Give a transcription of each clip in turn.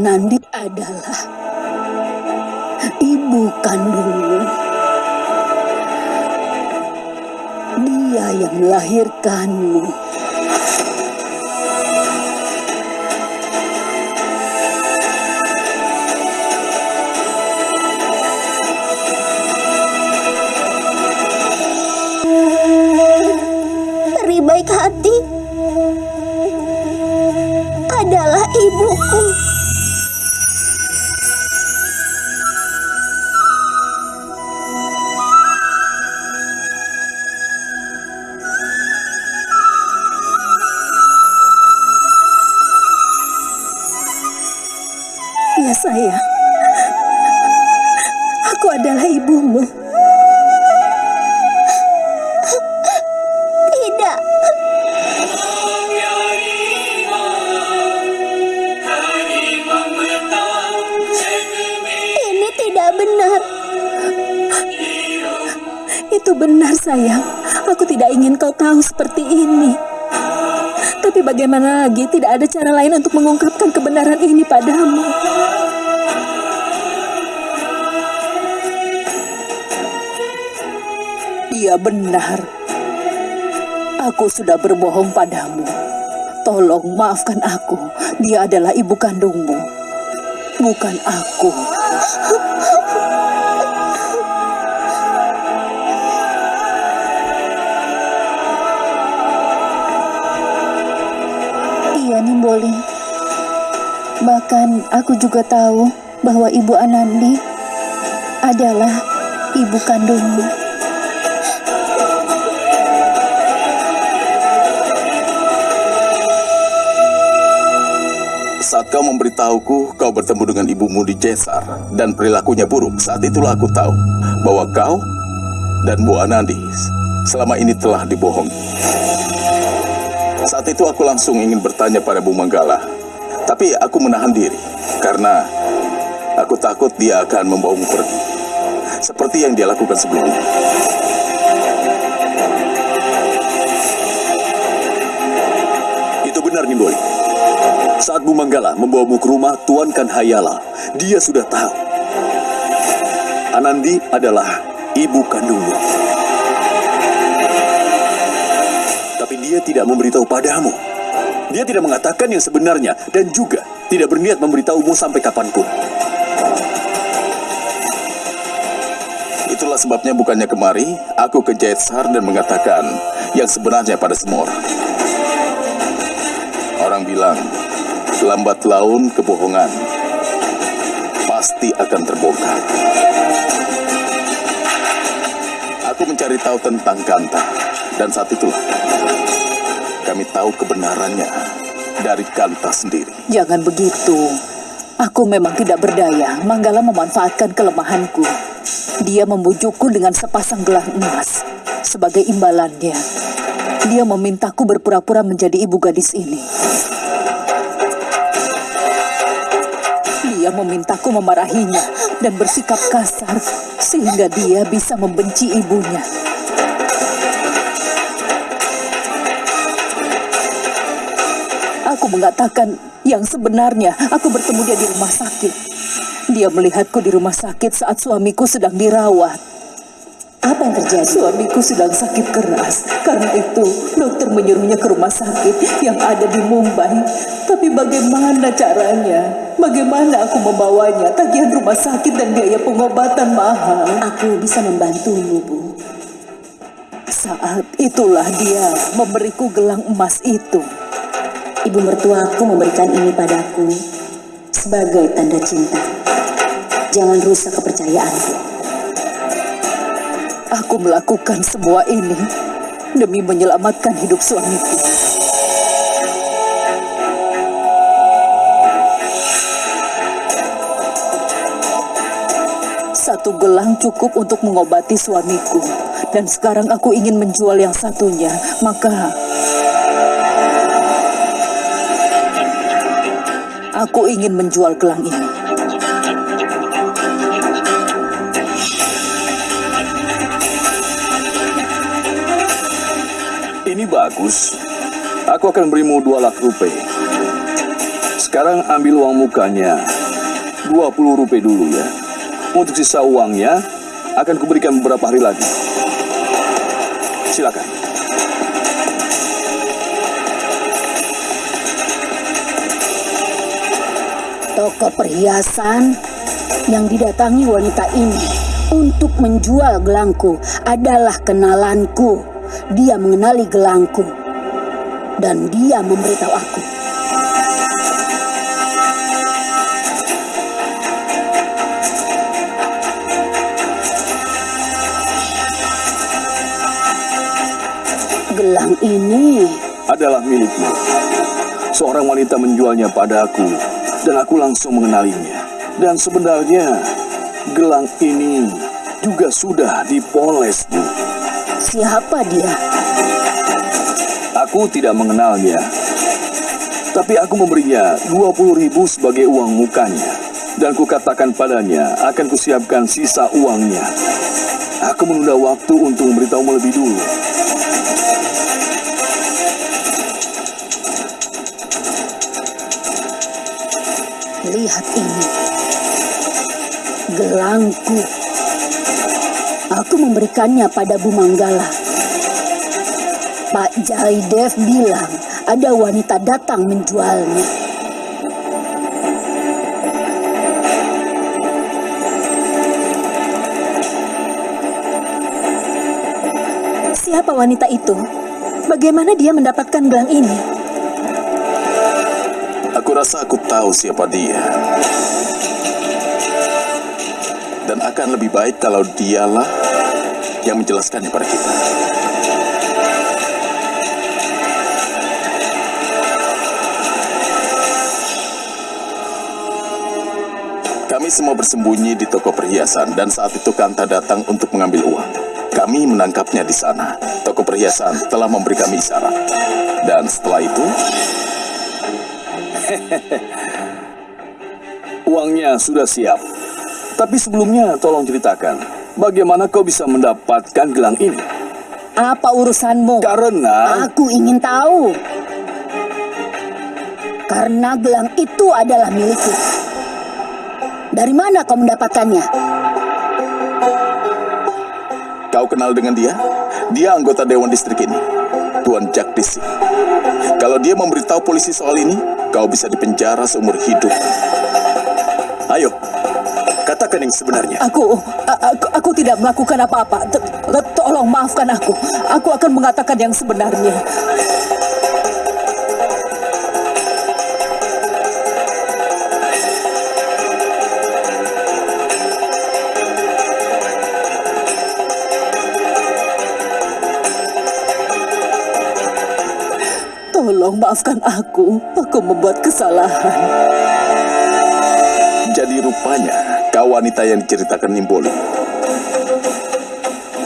Anandi adalah ibu kandungmu. Dia yang melahirkanmu. Sayang, aku adalah ibumu. Tidak, ini tidak benar. Itu benar sayang. Aku tidak ingin kau tahu seperti ini. Tapi bagaimana lagi tidak ada cara lain untuk mengungkapkan kebenaran ini padamu. Iya benar. Aku sudah berbohong padamu. Tolong maafkan aku. Dia adalah ibu kandungmu. Bukan aku. Iya Nimboli. Bahkan aku juga tahu bahwa Ibu Anandi adalah ibu kandungmu. Kau memberitahuku kau bertemu dengan ibumu di Jesar dan perilakunya buruk, saat itulah aku tahu bahwa kau dan Bu Anandi selama ini telah dibohongi. Saat itu aku langsung ingin bertanya pada Bu Manggala, tapi aku menahan diri karena aku takut dia akan membawamu pergi. Seperti yang dia lakukan sebelumnya. Manggala membawamu ke rumah Tuan Kanhayala, dia sudah tahu. Anandi adalah ibu kandungmu. Tapi dia tidak memberitahu padamu. Dia tidak mengatakan yang sebenarnya dan juga tidak berniat memberitahumu sampai kapan pun. Itulah sebabnya bukannya kemari aku ke Jetsar dan mengatakan yang sebenarnya pada semua orang. Orang bilang, lambat laun kebohongan pasti akan terbongkar. Aku mencari tahu tentang Kanta dan saat itulah kami tahu kebenarannya dari Kanta sendiri. Jangan begitu. Aku memang tidak berdaya. Manggala memanfaatkan kelemahanku. Dia membujukku dengan sepasang gelang emas. Sebagai imbalannya, dia memintaku berpura-pura menjadi ibu gadis ini. Dia memintaku memarahinya dan bersikap kasar sehingga dia bisa membenci ibunya. Aku mengatakan yang sebenarnya aku bertemu dia di rumah sakit. Dia melihatku di rumah sakit saat suamiku sedang dirawat. Apa yang terjadi? Suamiku sedang sakit keras. Karena itu, dokter menyuruhnya ke rumah sakit yang ada di Mumbai. Tapi bagaimana caranya? Bagaimana aku membawanya? Tagihan rumah sakit dan biaya pengobatan mahal. Aku bisa membantumu, Bu. Saat itulah dia memberiku gelang emas itu. Ibu mertuaku memberikan ini padaku sebagai tanda cinta. Jangan rusak kepercayaanku. Aku melakukan semua ini demi menyelamatkan hidup suamiku. Satu gelang cukup untuk mengobati suamiku. Dan sekarang aku ingin menjual yang satunya. Maka aku ingin menjual gelang ini. Ini bagus. Aku akan berimu dua lakh rupiah. Sekarang ambil uang mukanya. 20 rupiah dulu ya. Untuk sisa uangnya akan kuberikan beberapa hari lagi. Silakan. Toko perhiasan yang didatangi wanita ini untuk menjual gelangku adalah kenalanku. Dia mengenali gelangku dan dia memberitahu aku. Gelang ini Adalah milikmu. Seorang wanita menjualnya padaku dan aku langsung mengenalinya. Dan sebenarnya gelang ini juga sudah dipoles, Bu. Siapa dia? Aku tidak mengenalnya. Tapi aku memberinya 20 ribu sebagai uang mukanya. Dan kukatakan padanya akan kusiapkan sisa uangnya. Aku menunda waktu untuk memberitahumu lebih dulu. Lihat ini. Gelangku. Aku memberikannya pada Bu Manggala. Pak Jaidev bilang ada wanita datang menjualnya. Siapa wanita itu? Bagaimana dia mendapatkan gelang ini? Aku rasa aku tahu siapa dia. Dan akan lebih baik kalau dialah yang menjelaskannya pada kita. Kami semua bersembunyi di toko perhiasan dan saat itu Kanta datang untuk mengambil uang. Kami menangkapnya di sana. Toko perhiasan telah memberi kami isyarat. Dan setelah itu, Uangnya sudah siap. Tapi sebelumnya tolong ceritakan, bagaimana kau bisa mendapatkan gelang ini? Apa urusanmu? Karena Aku ingin tahu. Karena gelang itu adalah milikku. Dari mana kau mendapatkannya? Kau kenal dengan dia? Dia anggota Dewan Distrik ini, Tuan Jagdisi. Kalau dia memberitahu polisi soal ini, kau bisa dipenjara seumur hidup. Katakan yang sebenarnya. Aku, aku, aku tidak melakukan apa-apa. Tolong maafkan aku. Aku akan mengatakan yang sebenarnya. Tolong maafkan aku. Aku membuat kesalahan. Jadi rupanya kau wanita yang diceritakan Nimboli.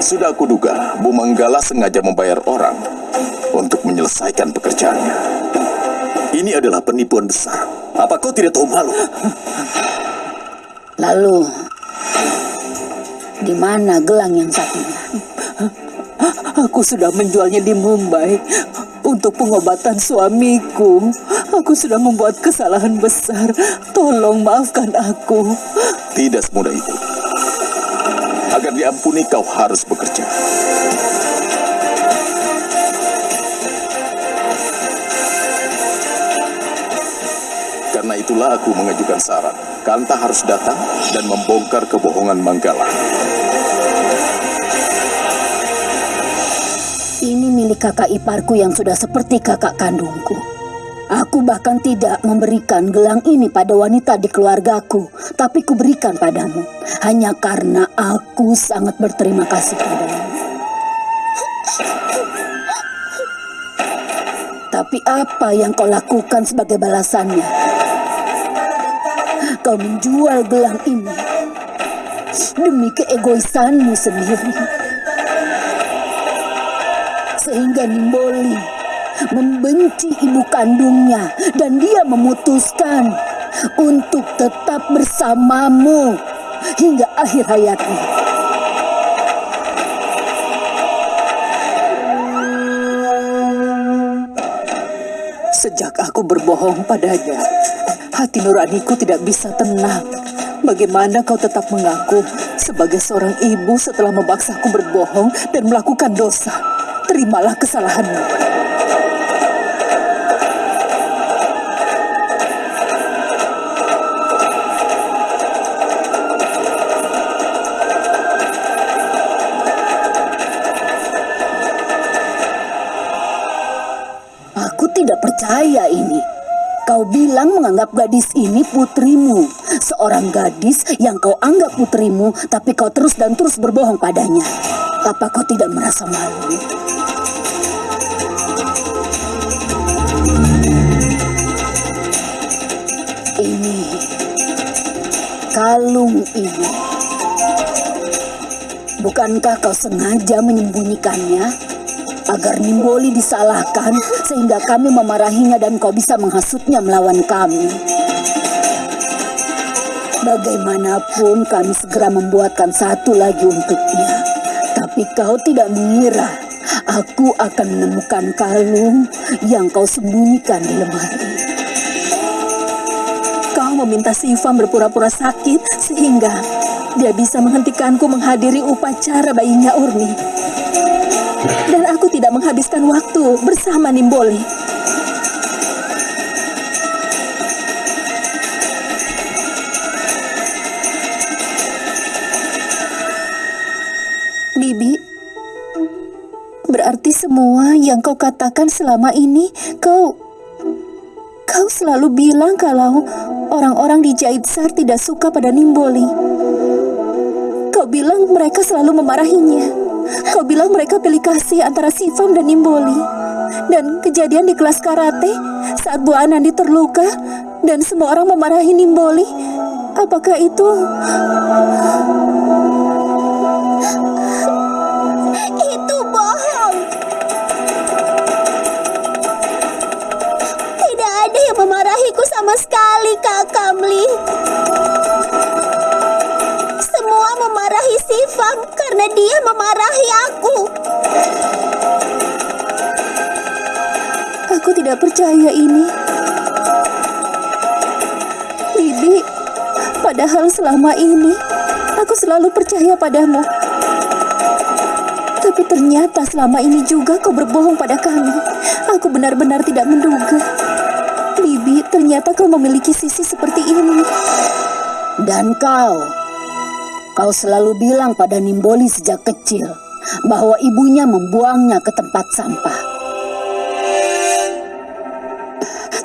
Sudah aku duga, Bu Manggala sengaja membayar orang untuk menyelesaikan pekerjaannya. Ini adalah penipuan besar. Apa kau tidak tahu malu? Lalu, di mana gelang yang satunya? Aku sudah menjualnya di Mumbai untuk pengobatan suamiku. Aku sudah membuat kesalahan besar. Tolong maafkan aku. Tidak semudah itu. Agar diampuni kau harus bekerja. Karena itulah aku mengajukan syarat. Kanta harus datang dan membongkar kebohongan Manggala. Ini milik kakak iparku yang sudah seperti kakak kandungku. Aku bahkan tidak memberikan gelang ini pada wanita di keluargaku, tapi kuberikan padamu hanya karena aku sangat berterima kasih padamu. Tapi apa yang kau lakukan sebagai balasannya? Kau menjual gelang ini demi keegoisanmu sendiri sehingga Nimboli membenci ibu kandungnya dan dia memutuskan untuk tetap bersamamu hingga akhir hayatnya. Sejak aku berbohong padanya, Hati nuraniku tidak bisa tenang. Bagaimana kau tetap mengaku sebagai seorang ibu setelah memaksaku berbohong dan melakukan dosa? Terimalah kesalahanmu. Tidak percaya ini. Kau bilang menganggap gadis ini putrimu. Seorang gadis yang kau anggap putrimu, tapi kau terus dan terus berbohong padanya. Apa kau tidak merasa malu? Ini kalung ibu. Bukankah kau sengaja menyembunyikannya? Agar Nimboli disalahkan sehingga kami memarahinya dan kau bisa menghasutnya melawan kami. Bagaimanapun kami segera membuatkan satu lagi untuknya. Tapi kau tidak mengira aku akan menemukan kalung yang kau sembunyikan di lemari. Kau meminta Sivam berpura-pura sakit sehingga dia bisa menghentikanku menghadiri upacara bayinya Urni. Dan aku tidak menghabiskan waktu bersama Nimboli. Bibi, berarti semua yang kau katakan selama ini kau kau selalu bilang kalau orang-orang di Jaitsar tidak suka pada Nimboli. Kau bilang mereka selalu memarahinya. Kau bilang mereka pilih kasih antara Sivam dan Nimboli. Dan kejadian di kelas karate saat Bu Anandi terluka dan semua orang memarahi Nimboli. Apakah itu dia memarahi aku. Aku tidak percaya ini. Bibi, padahal selama ini aku selalu percaya padamu. Tapi ternyata selama ini juga kau berbohong pada kami. Aku benar-benar tidak menduga. Bibi, ternyata kau memiliki sisi seperti ini. Dan kau, kau selalu bilang pada Nimboli sejak kecil bahwa ibunya membuangnya ke tempat sampah.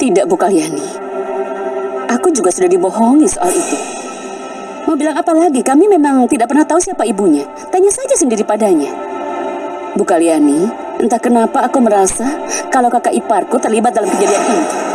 Tidak, Bu Kalyani. Aku juga sudah dibohongi soal itu. Mau bilang apa lagi? Kami memang tidak pernah tahu siapa ibunya. Tanya saja sendiri padanya. Bu Kalyani, entah kenapa aku merasa kalau kakak iparku terlibat dalam kejadian ini.